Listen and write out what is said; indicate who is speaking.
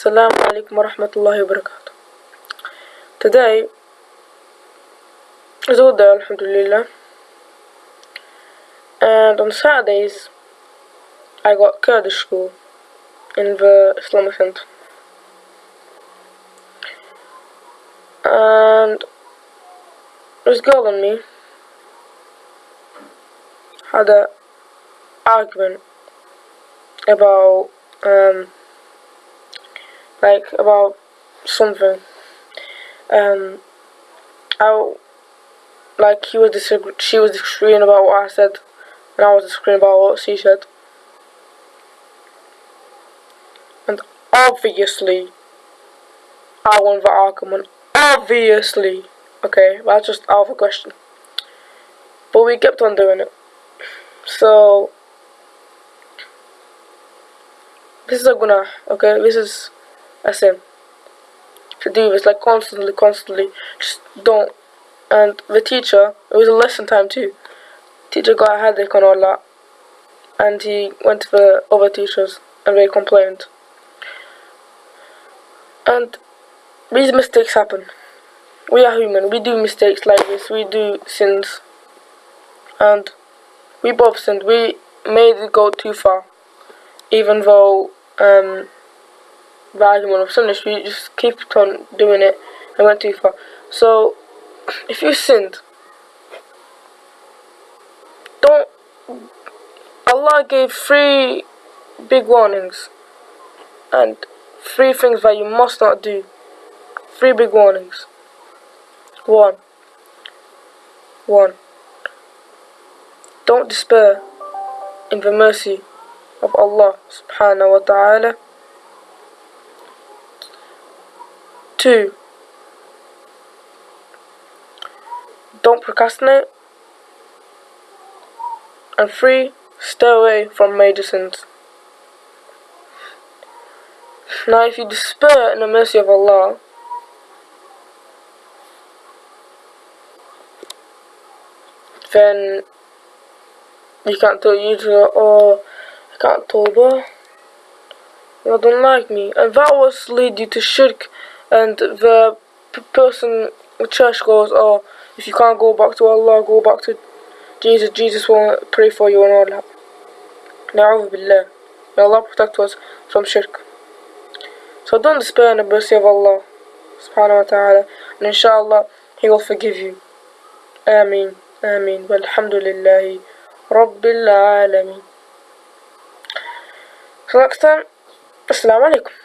Speaker 1: Assalamu alaikum wa rahmatullahi wa barakatuh. Today is all day, alhamdulillah. And on Saturdays, I got Kurdish school in the Islamic Center. And this girl and me had a argument about um like about something. Um I like he was disagreeing she was disagreeing about what I said and I was disagreeing about what she said. And obviously I won the argument. Obviously. Okay, that's just out of a question. But we kept on doing it. So this is a guna, okay? This is a sin. To do this like constantly, constantly. Just don't. And the teacher, it was a lesson time too. Teacher got a headache on all that. And he went to the other teachers and they complained. And these mistakes happen. We are human. We do mistakes like this. We do sins. And we both sinned. We made it go too far. Even though um, the argument of sinless, we just keep on doing it and went too far. So, if you sinned, don't. Allah gave three big warnings and three things that you must not do. Three big warnings. One. One. Don't despair in the mercy of Allah subhanahu wa ta'ala. Two. Don't procrastinate. And three. Stay away from major sins. Now if you despair in the mercy of Allah, then you can't tell you or oh, I can't tawbah. You don't like me. And that will lead you to shirk and the person the church goes, oh, if you can't go back to Allah, go back to Jesus. Jesus will pray for you and all that. Na'udhu billah. May Allah protect us from shirk. So don't despair in the mercy of Allah subhanahu wa ta'ala and inshallah he will forgive you. Ameen. Ameen. Walhamdulillahi Rabbil Alameen. So next time, Assalamu alaikum.